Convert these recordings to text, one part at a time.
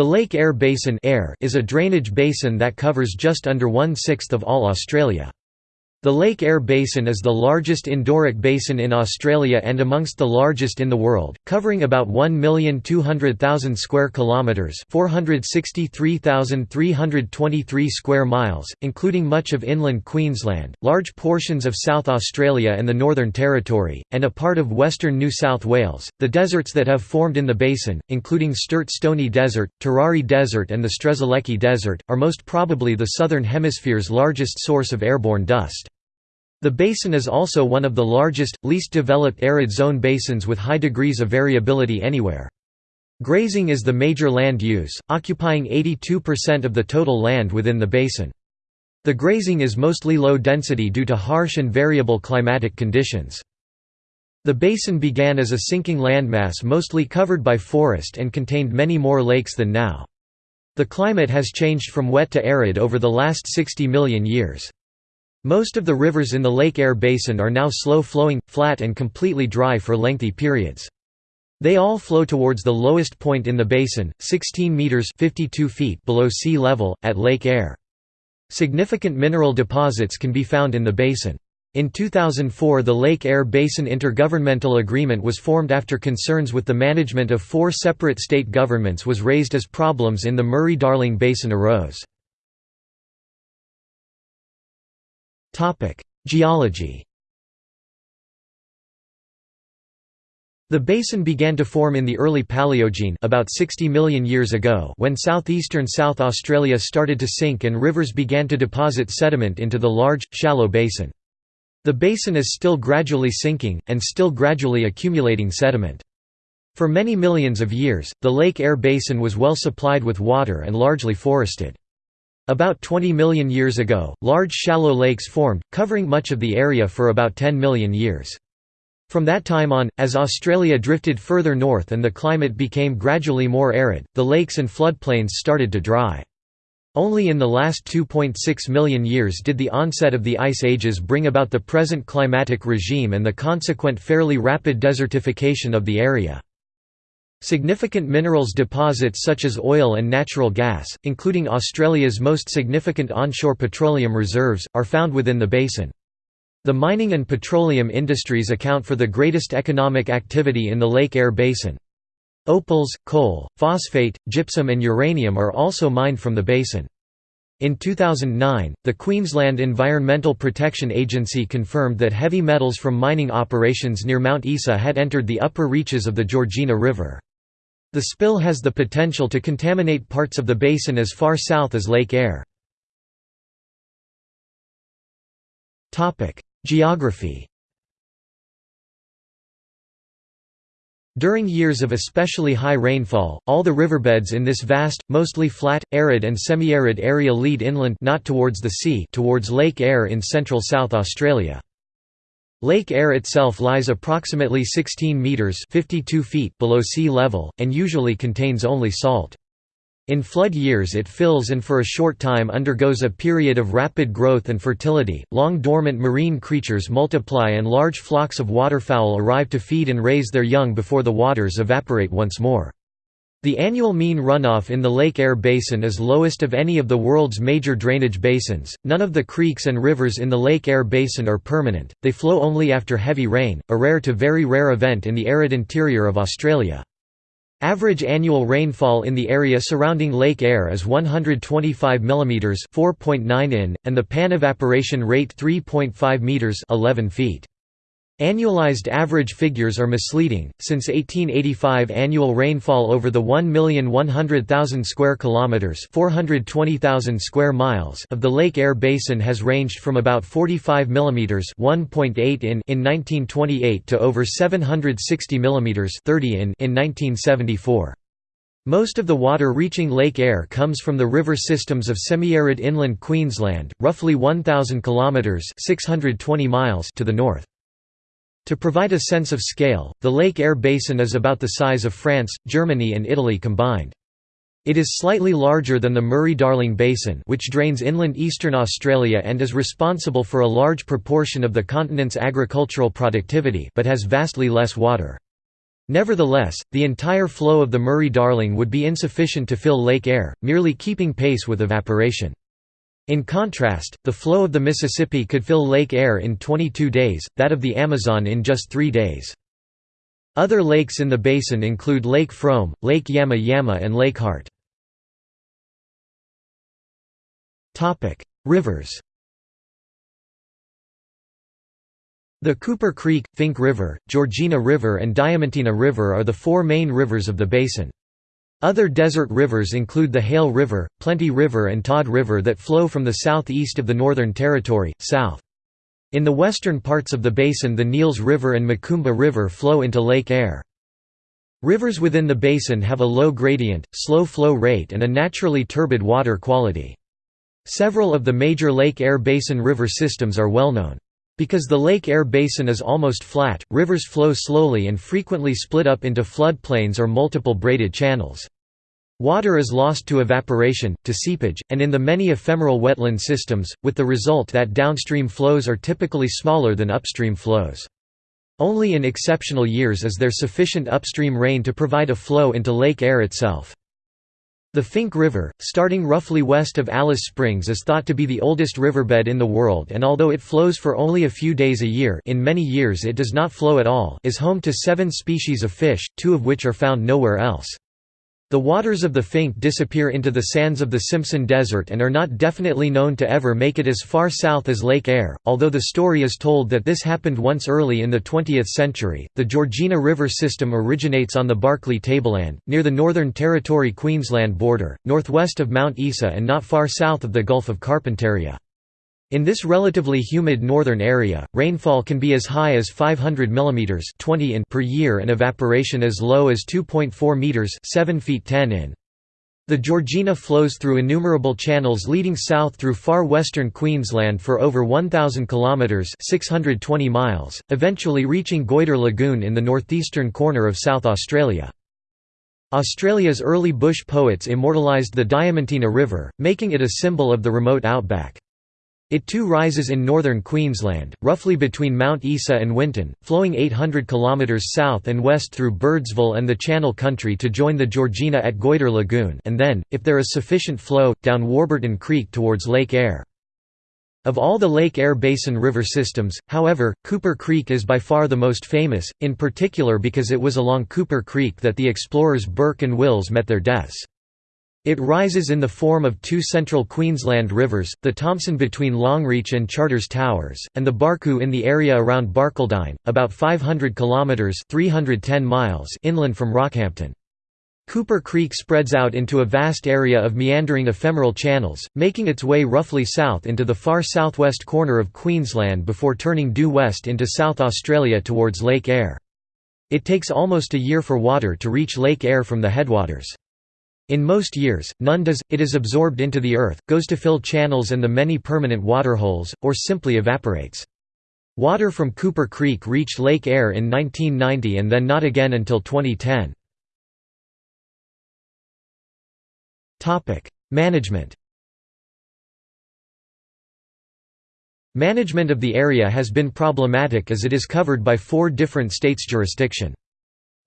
The Lake Eyre Basin is a drainage basin that covers just under one-sixth of all Australia. The Lake Eyre Basin is the largest endorheic basin in Australia and amongst the largest in the world, covering about 1,200,000 square kilometres 463,323 square miles, including much of inland Queensland, large portions of South Australia and the Northern Territory, and a part of western New South Wales. The deserts that have formed in the basin, including Sturt Stony Desert, Tirari Desert and the Strzelecki Desert, are most probably the Southern Hemisphere's largest source of airborne dust. The basin is also one of the largest, least developed arid zone basins with high degrees of variability anywhere. Grazing is the major land use, occupying 82% of the total land within the basin. The grazing is mostly low density due to harsh and variable climatic conditions. The basin began as a sinking landmass mostly covered by forest and contained many more lakes than now. The climate has changed from wet to arid over the last 60 million years. Most of the rivers in the Lake Eyre Basin are now slow-flowing, flat and completely dry for lengthy periods. They all flow towards the lowest point in the basin, 16 meters (52 feet) below sea level at Lake Eyre. Significant mineral deposits can be found in the basin. In 2004 the Lake Eyre Basin Intergovernmental Agreement was formed after concerns with the management of four separate state governments was raised as problems in the Murray-Darling Basin arose. Geology The basin began to form in the early Paleogene about 60 million years ago when southeastern South Australia started to sink and rivers began to deposit sediment into the large, shallow basin. The basin is still gradually sinking, and still gradually accumulating sediment. For many millions of years, the Lake Eyre Basin was well supplied with water and largely forested. About 20 million years ago, large shallow lakes formed, covering much of the area for about 10 million years. From that time on, as Australia drifted further north and the climate became gradually more arid, the lakes and floodplains started to dry. Only in the last 2.6 million years did the onset of the ice ages bring about the present climatic regime and the consequent fairly rapid desertification of the area. Significant minerals deposits such as oil and natural gas, including Australia's most significant onshore petroleum reserves, are found within the basin. The mining and petroleum industries account for the greatest economic activity in the Lake Eyre Basin. Opals, coal, phosphate, gypsum and uranium are also mined from the basin. In 2009, the Queensland Environmental Protection Agency confirmed that heavy metals from mining operations near Mount Isa had entered the upper reaches of the Georgina River. The spill has the potential to contaminate parts of the basin as far south as Lake Eyre. Geography During years of especially high rainfall, all the riverbeds in this vast, mostly flat, arid and semi-arid area lead inland not towards the sea towards Lake Eyre in central South Australia. Lake Eyre itself lies approximately 16 metres 52 feet below sea level, and usually contains only salt. In flood years it fills and for a short time undergoes a period of rapid growth and fertility, long dormant marine creatures multiply and large flocks of waterfowl arrive to feed and raise their young before the waters evaporate once more. The annual mean runoff in the Lake Eyre Basin is lowest of any of the world's major drainage basins. None of the creeks and rivers in the Lake Eyre Basin are permanent, they flow only after heavy rain, a rare to very rare event in the arid interior of Australia. Average annual rainfall in the area surrounding Lake Eyre is 125 mm 4.9 in, and the pan evaporation rate 3.5 meters 11 feet. Annualized average figures are misleading, since 1885 annual rainfall over the 1,100,000 square kilometers (420,000 square miles) of the Lake Eyre basin has ranged from about 45 mm (1.8 in) in 1928 to over 760 mm (30 in) in 1974. Most of the water reaching Lake Eyre comes from the river systems of semi-arid inland Queensland, roughly 1,000 kilometres (620 miles) to the north. To provide a sense of scale, the Lake Eyre Basin is about the size of France, Germany and Italy combined. It is slightly larger than the Murray-Darling Basin which drains inland eastern Australia and is responsible for a large proportion of the continent's agricultural productivity but has vastly less water. Nevertheless, the entire flow of the Murray-Darling would be insufficient to fill Lake Eyre, merely keeping pace with evaporation. In contrast, the flow of the Mississippi could fill Lake Eyre in 22 days, that of the Amazon in just three days. Other lakes in the basin include Lake Frome, Lake Yama Yama and Lake Hart. Rivers The Cooper Creek, Finke River, Georgina River and Diamantina River are the four main rivers of the basin. Other desert rivers include the Hale River, Plenty River and Todd River that flow from the southeast of the Northern Territory, south. In the western parts of the basin the Neales River and Macumba River flow into Lake Eyre. Rivers within the basin have a low gradient, slow flow rate and a naturally turbid water quality. Several of the major Lake Eyre Basin river systems are well known. Because the Lake Eyre Basin is almost flat, rivers flow slowly and frequently split up into floodplains or multiple braided channels. Water is lost to evaporation, to seepage, and in the many ephemeral wetland systems, with the result that downstream flows are typically smaller than upstream flows. Only in exceptional years is there sufficient upstream rain to provide a flow into Lake Eyre itself. The Finke River, starting roughly west of Alice Springs is thought to be the oldest riverbed in the world and although it flows for only a few days a year in many years it does not flow at all is home to seven species of fish, two of which are found nowhere else. The waters of the Finke disappear into the sands of the Simpson Desert and are not definitely known to ever make it as far south as Lake Eyre, although the story is told that this happened once early in the 20th century. The Georgina River system originates on the Barkly Tableland, near the Northern Territory Queensland border, northwest of Mount Isa and not far south of the Gulf of Carpentaria. In this relatively humid northern area, rainfall can be as high as 500 mm 20 in per year and evaporation as low as 2.4 meters 7 feet 10 in. The Georgina flows through innumerable channels leading south through far western Queensland for over 1,000 kilometres 620 miles, eventually reaching Goyder Lagoon in the northeastern corner of South Australia. Australia's early bush poets immortalised the Diamantina River, making it a symbol of the remote outback. It too rises in northern Queensland, roughly between Mount Isa and Winton, flowing 800 km south and west through Birdsville and the Channel Country to join the Georgina at Goyder Lagoon and then, if there is sufficient flow, down Warburton Creek towards Lake Eyre. Of all the Lake Eyre Basin river systems, however, Cooper Creek is by far the most famous, in particular because it was along Cooper Creek that the explorers Burke and Wills met their deaths. It rises in the form of two central Queensland rivers, the Thomson between Longreach and Charters Towers, and the Barcoo in the area around Barcaldine, about 500 kilometres 310 miles inland from Rockhampton. Cooper Creek spreads out into a vast area of meandering ephemeral channels, making its way roughly south into the far southwest corner of Queensland before turning due west into South Australia towards Lake Eyre. It takes almost a year for water to reach Lake Eyre from the headwaters. In most years, none does, it is absorbed into the earth, goes to fill channels and the many permanent waterholes, or simply evaporates. Water from Cooper Creek reached Lake Eyre in 1990 and then not again until 2010. Management Management of the area has been problematic as it is covered by four different states' jurisdiction.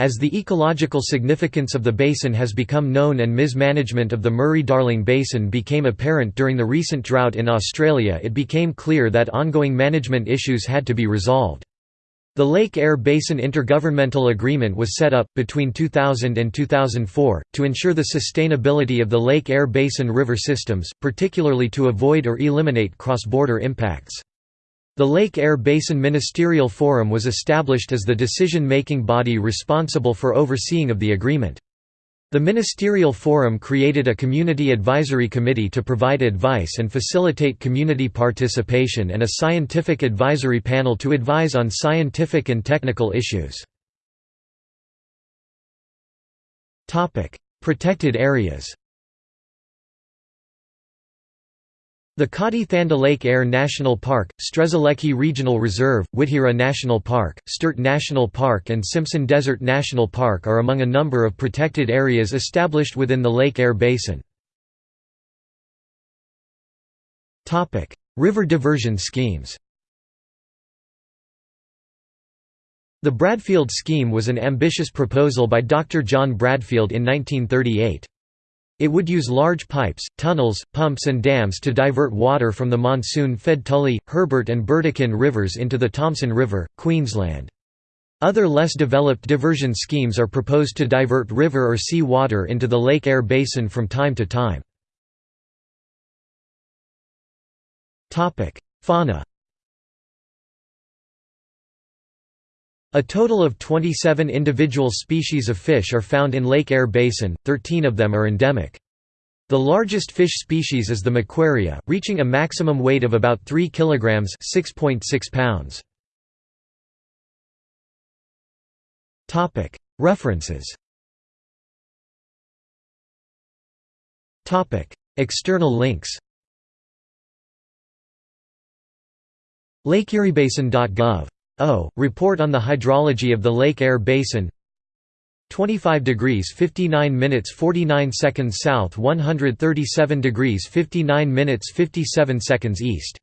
As the ecological significance of the basin has become known and mismanagement of the Murray-Darling Basin became apparent during the recent drought in Australia it became clear that ongoing management issues had to be resolved. The Lake Eyre Basin Intergovernmental Agreement was set up, between 2000 and 2004, to ensure the sustainability of the Lake Eyre Basin river systems, particularly to avoid or eliminate cross-border impacts. The Lake Eyre Basin Ministerial Forum was established as the decision-making body responsible for overseeing of the agreement. The Ministerial Forum created a Community Advisory Committee to provide advice and facilitate community participation and a Scientific Advisory Panel to advise on scientific and technical issues. Protected areas The Kati Thanda Lake Eyre National Park, Strzelecki Regional Reserve, Witjira National Park, Sturt National Park and Simpson Desert National Park are among a number of protected areas established within the Lake Eyre Basin. River diversion schemes The Bradfield scheme was an ambitious proposal by Dr. John Bradfield in 1938. It would use large pipes, tunnels, pumps and dams to divert water from the monsoon-fed Tully, Herbert and Burdekin rivers into the Thomson River, Queensland. Other less developed diversion schemes are proposed to divert river or sea water into the Lake Eyre Basin from time to time. Fauna A total of 27 individual species of fish are found in Lake Eyre Basin, 13 of them are endemic. The largest fish species is the Macquaria, reaching a maximum weight of about 3 kg (6.6 pounds). References. External links. LakeEyreBasin.gov O. Report on the hydrology of the Lake Eyre Basin 25 degrees 59 minutes 49 seconds south 137 degrees 59 minutes 57 seconds east